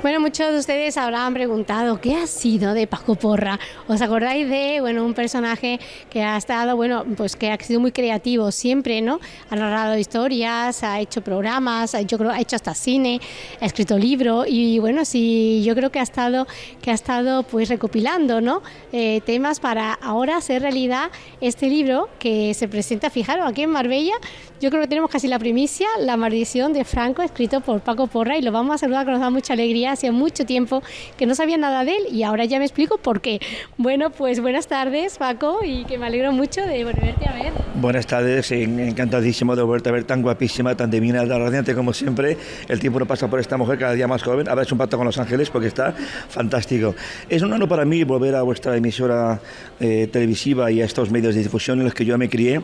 Bueno, muchos de ustedes habrán preguntado qué ha sido de Paco Porra. ¿Os acordáis de, bueno, un personaje que ha estado, bueno, pues que ha sido muy creativo siempre, ¿no? Ha narrado historias, ha hecho programas, ha hecho, ha hecho hasta cine, ha escrito libros y bueno, sí, yo creo que ha estado, que ha estado pues recopilando, ¿no? Eh, temas para ahora hacer realidad este libro que se presenta, fijaros, aquí en Marbella. Yo creo que tenemos casi la primicia, La maldición de Franco, escrito por Paco Porra y lo vamos a saludar, que nos da mucha alegría hacía mucho tiempo que no sabía nada de él y ahora ya me explico por qué. Bueno, pues buenas tardes, Paco, y que me alegro mucho de volverte a ver. Buenas tardes, encantadísimo de volverte a ver tan guapísima, tan divina, tan radiante como siempre. El tiempo no pasa por esta mujer cada día más joven. Habrá hecho un pacto con Los Ángeles porque está fantástico. Es un honor para mí volver a vuestra emisora eh, televisiva y a estos medios de difusión en los que yo me crié.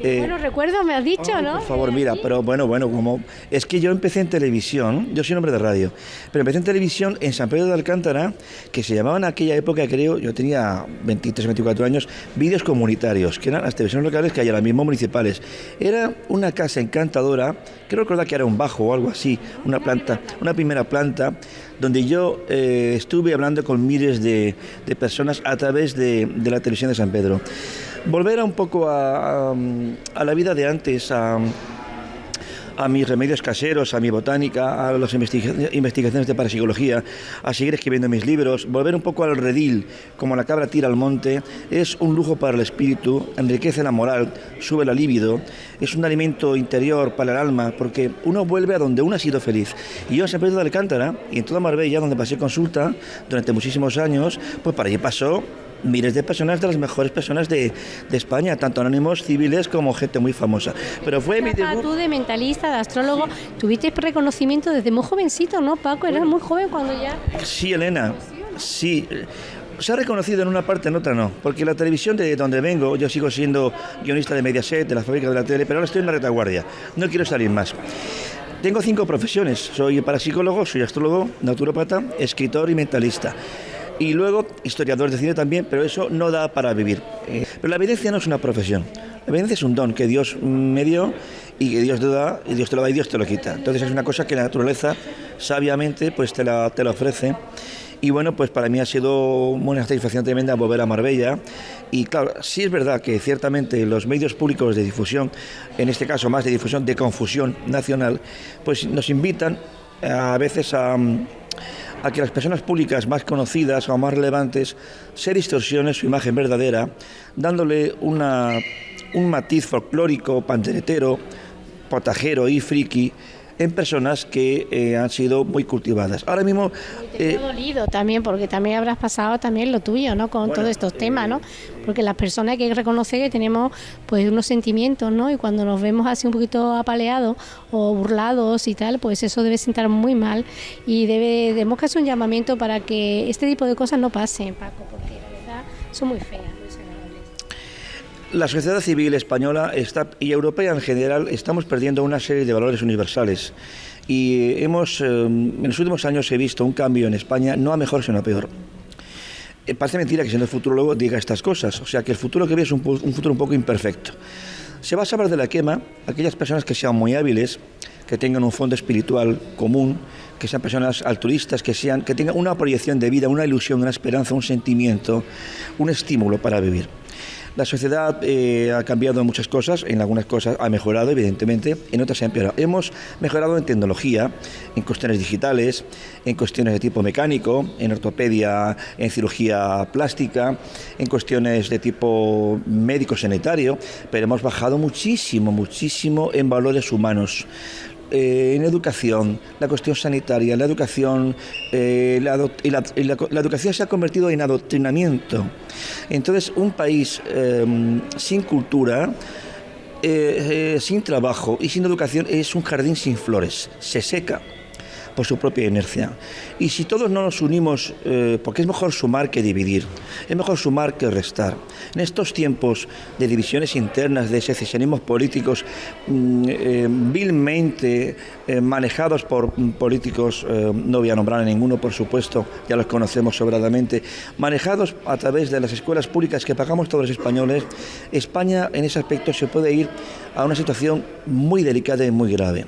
Eh, bueno, recuerdo, me has dicho, ¿no? Por favor, mira, pero bueno, bueno, como es que yo empecé en televisión, yo soy un hombre de radio, pero empecé en televisión en San Pedro de Alcántara, que se llamaban en aquella época, creo, yo tenía 23, 24 años, vídeos comunitarios, que eran las televisiones locales que hay ahora mismo municipales. Era una casa encantadora, creo recordar que era un bajo o algo así, una planta, una primera planta, donde yo eh, estuve hablando con miles de, personas a través de, la televisión de San Pedro volver a un poco a, la vida de antes, a, mis remedios caseros, a mi botánica, a las investigaciones de parapsicología, a seguir escribiendo mis libros, volver un poco al redil, como la cabra tira al monte, es un lujo para el espíritu, enriquece la moral, sube la libido, es un alimento interior para el alma, porque uno vuelve a donde uno ha sido feliz. Y yo en San Pedro de Alcántara y en toda Marbella, donde pasé consulta durante muchísimos años, pues para allí pasó miles de personas, de las mejores personas de, España, tanto anónimos civiles como gente muy famosa. Pero fue mi debut. Tú de mentalista, de astrólogo, tuviste reconocimiento desde muy jovencito, ¿no, Paco? Eras muy joven cuando ya... Sí, Elena, sí. Se ha reconocido en una parte, en otra no, porque la televisión de donde vengo, yo sigo siendo guionista de Mediaset, de la fábrica de la tele, pero ahora estoy en la retaguardia, no quiero salir más. Tengo cinco profesiones, soy parapsicólogo, soy astrólogo, naturópata, escritor y mentalista y luego historiador de cine también, pero eso no da para vivir. Eh, pero la evidencia no es una profesión, la evidencia es un don que Dios me dio y que Dios te da, y Dios te lo da y Dios te lo quita. Entonces es una cosa que la naturaleza sabiamente pues te la, te la ofrece. Y bueno, pues para mí ha sido una satisfacción tremenda volver a Marbella. Y claro, sí es verdad que ciertamente los medios públicos de difusión, en este caso más de difusión de confusión nacional, pues nos invitan a veces a a que las personas públicas más conocidas o más relevantes se distorsionen su imagen verdadera, dándole una, un matiz folclórico, panderetero, potajero y friki en personas que eh, han sido muy cultivadas. Ahora mismo... Eh, dolido también, porque también habrás pasado también lo tuyo, ¿no? Con todos estos temas, ¿no? Porque las personas hay que reconocer que tenemos pues unos sentimientos, ¿no? Y cuando nos vemos así un poquito apaleados o burlados y tal, pues eso debe sentar muy mal y debe, debemos que hacer un llamamiento para que este tipo de cosas no pasen, Paco, porque la verdad son muy feas la sociedad civil española está, y europea en general estamos perdiendo una serie de valores universales y hemos eh, en los últimos años he visto un cambio en España no a mejor sino a peor. Eh, parece mentira que siendo luego diga estas cosas, o sea que el futuro que ve es un, futuro un poco imperfecto. Se va a saber de la quema aquellas personas que sean muy hábiles, que tengan un fondo espiritual común, que sean personas altruistas, que, sean, que tengan una proyección de vida, una ilusión, una esperanza, un sentimiento, un estímulo para vivir. La sociedad eh, ha cambiado en muchas cosas, en algunas cosas ha mejorado, evidentemente, en otras se ha empeorado. Hemos mejorado en tecnología, en cuestiones digitales, en cuestiones de tipo mecánico, en ortopedia, en cirugía plástica, en cuestiones de tipo médico-sanitario, pero hemos bajado muchísimo, muchísimo en valores humanos. Eh, en educación, la cuestión sanitaria, la educación, eh, la, la, educación se ha convertido en adoctrinamiento. Entonces, un país em, sin cultura, eh, sin trabajo y sin educación es un jardín sin flores, se seca por su propia inercia. Y si todos no nos unimos, eh, porque es mejor sumar que dividir, es mejor sumar que restar. En estos tiempos de divisiones internas, de secesionismos políticos mm, eh, vilmente eh, manejados por políticos, no voy a nombrar a ninguno, por supuesto, ya los conocemos sobradamente, manejados a través de las escuelas públicas que pagamos todos los españoles, España en ese aspecto se puede ir a una situación muy delicada y muy grave.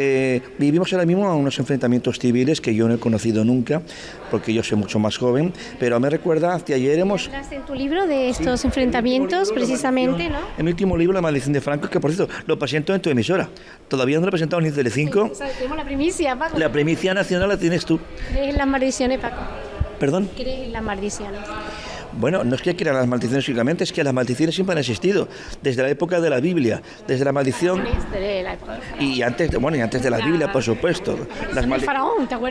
Eh, vivimos ahora mismo unos enfrentamientos civiles que yo no he conocido nunca, porque yo soy mucho más joven, pero me recuerda que ayer hemos... ¿Hablaste en tu libro de estos enfrentamientos, precisamente, no? En mi último libro, La maldición de Franco, que por cierto lo presento en tu emisora. Todavía no lo he presentado ni en Telecinco. tenemos la primicia, Paco. La primicia nacional la tienes tú. ¿Crees en las maldiciones, Paco? ¿Perdón? ¿Crees en las maldiciones? Bueno, no es que quieran las maldiciones únicamente, es que las maldiciones siempre han existido, desde la época de la Biblia, desde la maldición... Y antes, de, bueno, y antes de la Biblia, por supuesto. Las,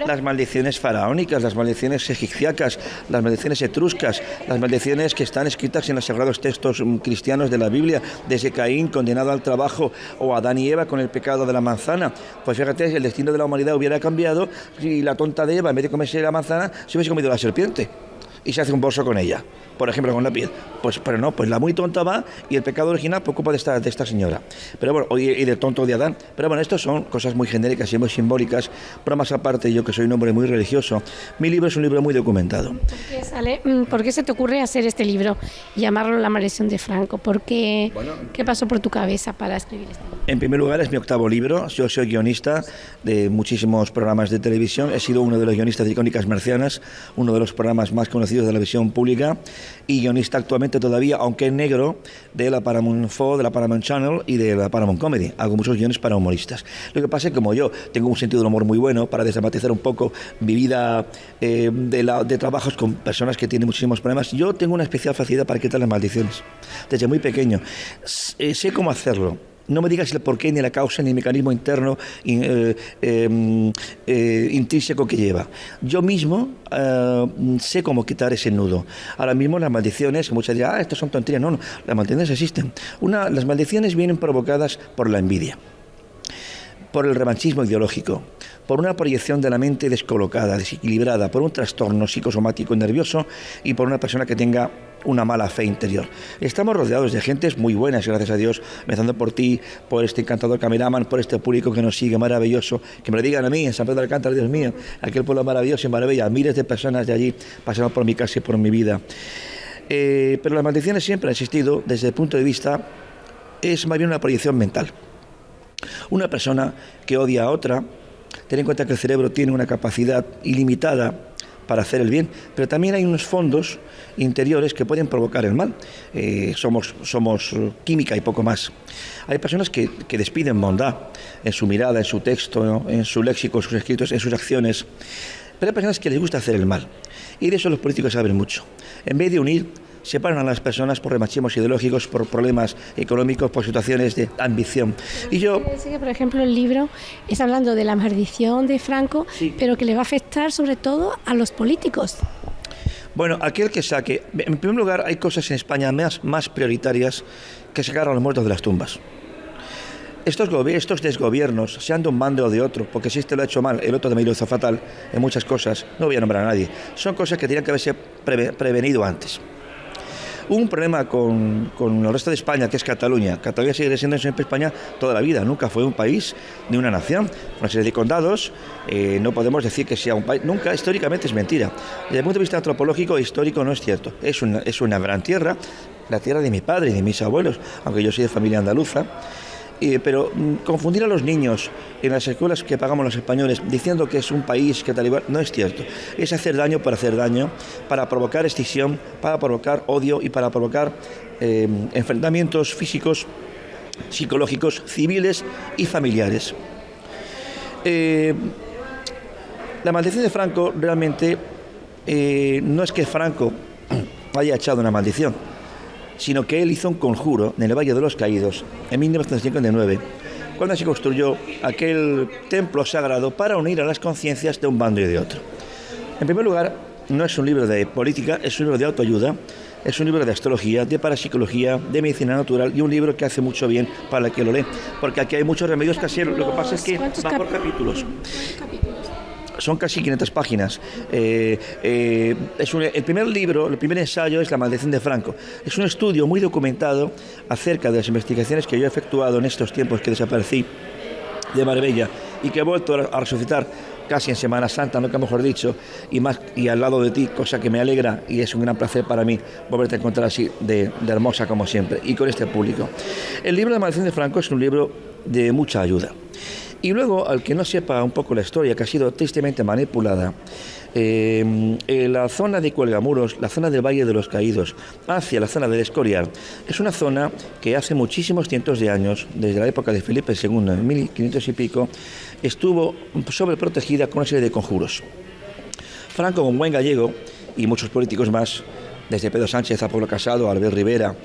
las maldiciones faraónicas, las maldiciones egipciacas, las maldiciones etruscas, las maldiciones que están escritas en los sagrados textos mm, cristianos de la Biblia, desde Caín condenado al trabajo o Adán y Eva con el pecado de la manzana. Pues fíjate, el destino de la humanidad hubiera cambiado si la tonta de Eva, en vez de comerse la manzana, se hubiese comido la serpiente y se hace un bolso con ella por ejemplo, con la piel. Pues, pero no, pues la muy tonta va y el pecado original por culpa de esta, de esta señora. Pero bueno, y, del tonto de Adán. Pero bueno, estas son cosas muy genéricas y muy simbólicas. Pero más aparte, yo que soy un hombre muy religioso, mi libro es un libro muy documentado. Mm, ¿Por qué, se te ocurre hacer este libro, llamarlo La maldición de Franco? ¿Por qué, ¿Qué pasó por tu cabeza para escribir este libro? En primer lugar, es mi octavo libro. Yo soy guionista de muchísimos programas de televisión. He sido uno de los guionistas de Icónicas Marcianas, uno de los programas más conocidos de la visión pública y guionista actualmente todavía, aunque en negro, de la Paramount 4, de la Paramount Channel y de la Paramount Comedy. Hago muchos guiones para humoristas. Lo que pasa es que como yo tengo un sentido del humor muy bueno para desdramatizar un poco mi vida eh, de, trabajos con personas que tienen muchísimos problemas, yo tengo una especial facilidad para quitar las maldiciones. Desde muy pequeño. sé cómo hacerlo no me digas el porqué, ni la causa, ni el mecanismo interno eh, em, eh, intrínseco que lleva. Yo mismo eh, sé cómo quitar ese nudo. Ahora mismo las maldiciones, muchas dirán, ah, estas son tonterías. No, no, las maldiciones existen. Una, las maldiciones vienen provocadas por la envidia, por el revanchismo ideológico, por una proyección de la mente descolocada, desequilibrada, por un trastorno psicosomático nervioso y por una persona que tenga una mala fe interior. Estamos rodeados de gentes muy buenas, gracias a Dios, empezando por ti, por este encantador cameraman, por este público que nos sigue maravilloso, que me lo digan a mí, en San Pedro de Alcántara, Dios mío, aquel pueblo maravilloso y maravilla, miles de personas de allí pasando por mi casa y por mi vida. Eh, pero las maldiciones siempre han existido desde el punto de vista, es más bien una proyección mental. Una persona que odia a otra, ten en cuenta que el cerebro tiene una capacidad ilimitada para hacer el bien, pero también hay unos fondos interiores que pueden provocar el mal. Eh, somos, somos química y poco más. Hay personas que, despiden bondad en su mirada, en su texto, en su léxico, en sus escritos, en sus acciones, pero hay personas que les gusta hacer el mal. Y de eso los políticos saben mucho. En vez de unir, separan a las personas por remachismos ideológicos, por problemas económicos, por situaciones de ambición. y yo... Que, por ejemplo, el libro es hablando de la maldición de Franco, pero que le va a afectar sobre todo a los políticos. Bueno, aquel que saque... En primer lugar, hay cosas en España más, más prioritarias que sacar a los muertos de las tumbas. Estos, estos desgobiernos, sean de un bando o de otro, porque si este lo ha hecho mal, el otro también lo hizo fatal en muchas cosas, no voy a nombrar a nadie, son cosas que tenían que haberse prevenido antes. Un problema con, con, el resto de España, que es Cataluña. Cataluña sigue siendo siempre España toda la vida, nunca fue un país ni una nación. Una serie de condados, eh, no podemos decir que sea un país, nunca, históricamente es mentira. Desde el punto de vista antropológico, histórico no es cierto. Es una, es una gran tierra, la tierra de mi padre y de mis abuelos, aunque yo soy de familia andaluza pero mm, confundir a los niños en las escuelas que pagamos los españoles diciendo que es un país que tal igual, no es cierto. Es hacer daño por hacer daño, para provocar escisión, para provocar odio y para provocar eh, enfrentamientos físicos, psicológicos, civiles y familiares. Eh, la maldición de Franco realmente eh, no es que Franco haya echado una maldición sino que él hizo un conjuro en el Valle de los Caídos en 1959, cuando se construyó aquel templo sagrado para unir a las conciencias de un bando y de otro. En primer lugar, no es un libro de política, es un libro de autoayuda, es un libro de astrología, de parapsicología, de medicina natural y un libro que hace mucho bien para el que lo lee, porque aquí hay muchos remedios caseros, lo que pasa es que va por capítulos son casi 500 páginas. Eh, eh, es el primer libro, el primer ensayo es La maldición de Franco. Es un estudio muy documentado acerca de las investigaciones que yo he efectuado en estos tiempos que desaparecí de Marbella y que he vuelto a resucitar casi en Semana Santa, que mejor dicho, y más y al lado de ti, cosa que me alegra y es un gran placer para mí volverte a encontrar así de, de hermosa como siempre y con este público. El libro de Maldición de Franco es un libro de mucha ayuda. Y luego, al que no sepa un poco la historia, que ha sido tristemente manipulada, en la zona de Cuelgamuros, la zona del Valle de los Caídos, hacia la zona del Escorial, es una zona que hace muchísimos cientos de años, desde la época de Felipe II, en 1500 y pico, estuvo sobreprotegida con una serie de conjuros. Franco, como buen gallego, y muchos políticos más, desde Pedro Sánchez a Pablo Casado, Albert Rivera,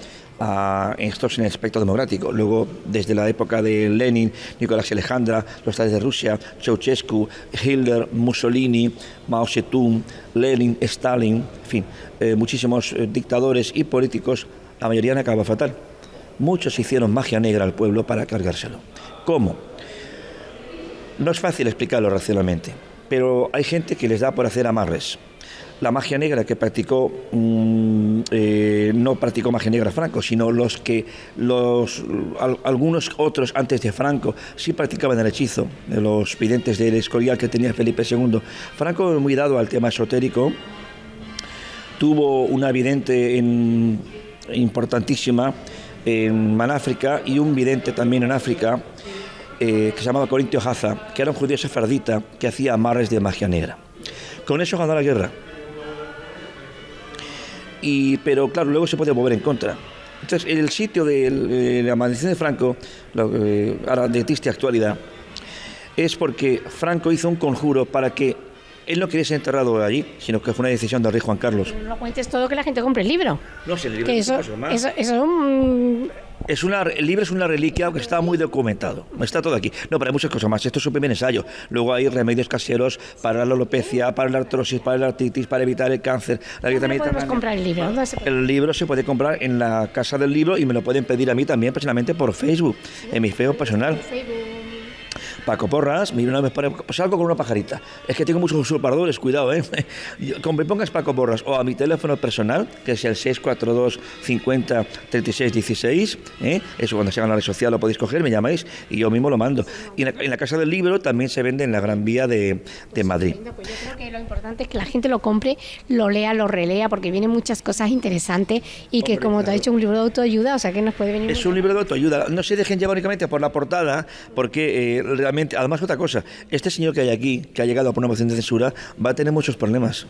a estos en el aspecto democrático. Luego, desde la época de Lenin, Nicolás Alejandra, los estados de Rusia, Ceausescu, Hitler, Mussolini, Mao Zedong, Lenin, Stalin, en fin, eh, muchísimos eh, dictadores y políticos, la mayoría han acabado fatal. Muchos hicieron magia negra al pueblo para cargárselo. ¿Cómo? No es fácil explicarlo racionalmente, pero hay gente que les da por hacer amarres la magia negra que practicó, mm, eh, no practicó magia negra Franco, sino los que algunos otros antes de Franco sí practicaban el hechizo, los videntes del Escorial que tenía Felipe II. Franco, muy dado al tema esotérico, tuvo una vidente importantísima en Manáfrica y un vidente también en África. Eh, que se llamaba Corintio Haza, que era un judío sefardita que hacía amarres de magia negra. Con eso ganó la guerra pero claro, luego se puede mover en contra. Entonces, el sitio de, la maldición de Franco, ahora de triste actualidad, es porque Franco hizo un conjuro para que él no quería ser enterrado allí, sino que fue una decisión del rey Juan Carlos. No cuentes todo que la gente compre el libro. No sé, el libro es eso, más. Eso, eso, es un es una, el libro es una reliquia que está muy documentado. Está todo aquí. No, pero hay muchas cosas más. Esto es un primer ensayo. Luego hay remedios caseros para la alopecia, para la artrosis, para la artritis, para evitar el cáncer. La ¿Dónde podemos comprar el libro? El libro se puede comprar en la casa del libro y me lo pueden pedir a mí también personalmente por Facebook, en mi feo personal. Paco Porras, mira, una vez salgo con una pajarita. Es que tengo muchos usurpadores, cuidado, ¿eh? Como me pongas Paco Porras o a mi teléfono personal, que es el 642 50 36 16, ¿eh? eso cuando se haga en la red social lo podéis coger, me llamáis y yo mismo lo mando. Y en la, Casa del Libro también se vende en la Gran Vía de, de Madrid. Pues yo creo que lo importante es que la gente lo compre, lo lea, lo relea, porque vienen muchas cosas interesantes y que, como te ha dicho, un libro de autoayuda, o sea que nos puede venir. Es un libro de autoayuda. No se dejen llevar únicamente por la portada, porque eh, además otra cosa, este señor que hay aquí, que ha llegado a poner moción de censura, va a tener muchos problemas.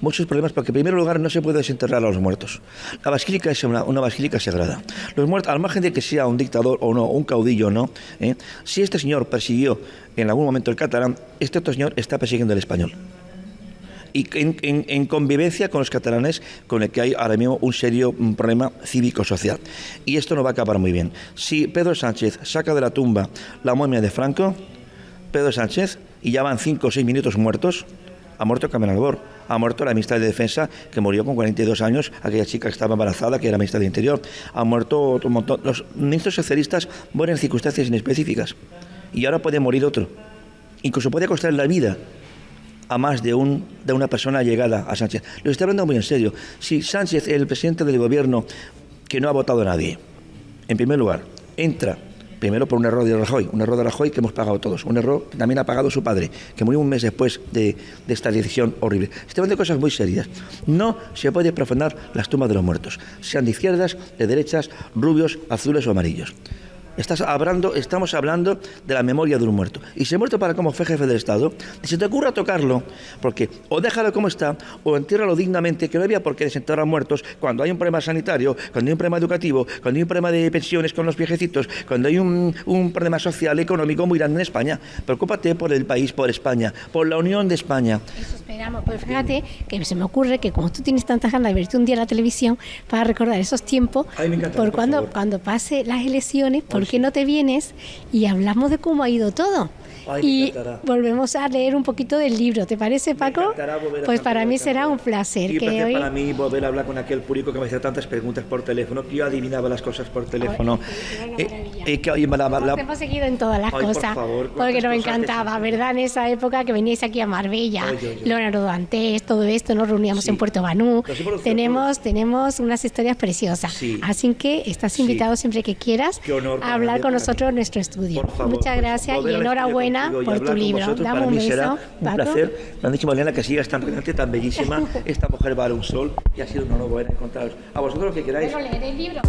Muchos problemas porque en primer lugar no se puede desenterrar a los muertos. La basílica es una, basílica sagrada. Los muertos, al margen de que sea un dictador o no, un caudillo o no, ¿eh? si este señor persiguió en algún momento el catalán, este otro señor está persiguiendo el español y en, convivencia con los catalanes, con el que hay ahora mismo un serio problema cívico-social. Y esto no va a acabar muy bien. Si Pedro Sánchez saca de la tumba la momia de Franco, Pedro Sánchez y ya van cinco o seis minutos muertos. Ha muerto Carmen Albor, ha muerto la ministra de Defensa, que murió con 42 años, aquella chica que estaba embarazada, que era ministra de Interior. Ha muerto otro montón. Los ministros socialistas mueren en circunstancias inespecíficas. Y ahora puede morir otro. Incluso puede costar la vida a más de, un, de una persona llegada a Sánchez. Lo estoy hablando muy en serio. Si Sánchez, el presidente del gobierno, que no ha votado a nadie, en primer lugar, entra Primero por un error de Rajoy, un error de Rajoy que hemos pagado todos, un error que también ha pagado su padre, que murió un mes después de, esta decisión horrible. Estamos de cosas muy serias. No se puede profanar las tumbas de los muertos, sean de izquierdas, de derechas, rubios, azules o amarillos. Estás hablando, estamos hablando de la memoria de un muerto. Y si muerto para como fue jefe del Estado, si se te ocurra tocarlo, porque o déjalo como está, o entiérralo dignamente, que no había por qué desenterrar muertos cuando hay un problema sanitario, cuando hay un problema educativo, cuando hay un problema de pensiones con los viejecitos, cuando hay un, un problema social, económico muy grande en España. Preocúpate por el país, por España, por la unión de España. Eso esperamos. Pues fíjate que se me ocurre que como tú tienes tantas ganas de verte un día en la televisión para recordar esos tiempos, por, cuando, cuando pase las elecciones, por ¿por qué no te vienes y hablamos de cómo ha ido todo? Y volvemos a leer un poquito del libro. ¿Te parece, Paco? Pues para mí será un placer. Y que hoy... para mí volver a hablar con aquel público que me hacía tantas preguntas por teléfono, que yo adivinaba las cosas por teléfono. Eh, eh, que la, hemos seguido en todas las cosas. porque nos encantaba, ¿verdad? En esa época que veníais aquí a Marbella, Leonardo Dantes, todo esto, nos reuníamos en Puerto Banú. Tenemos, tenemos unas historias preciosas. Así que estás invitado siempre que quieras a hablar con nosotros en nuestro estudio. Muchas gracias y enhorabuena por tu libro. Dame un beso. Será un placer. Me han dicho, Mariana, que sigas tan brillante, tan bellísima. Esta mujer vale un sol y ha sido un honor poder encontraros. A vosotros lo que queráis. Pero leer el libro.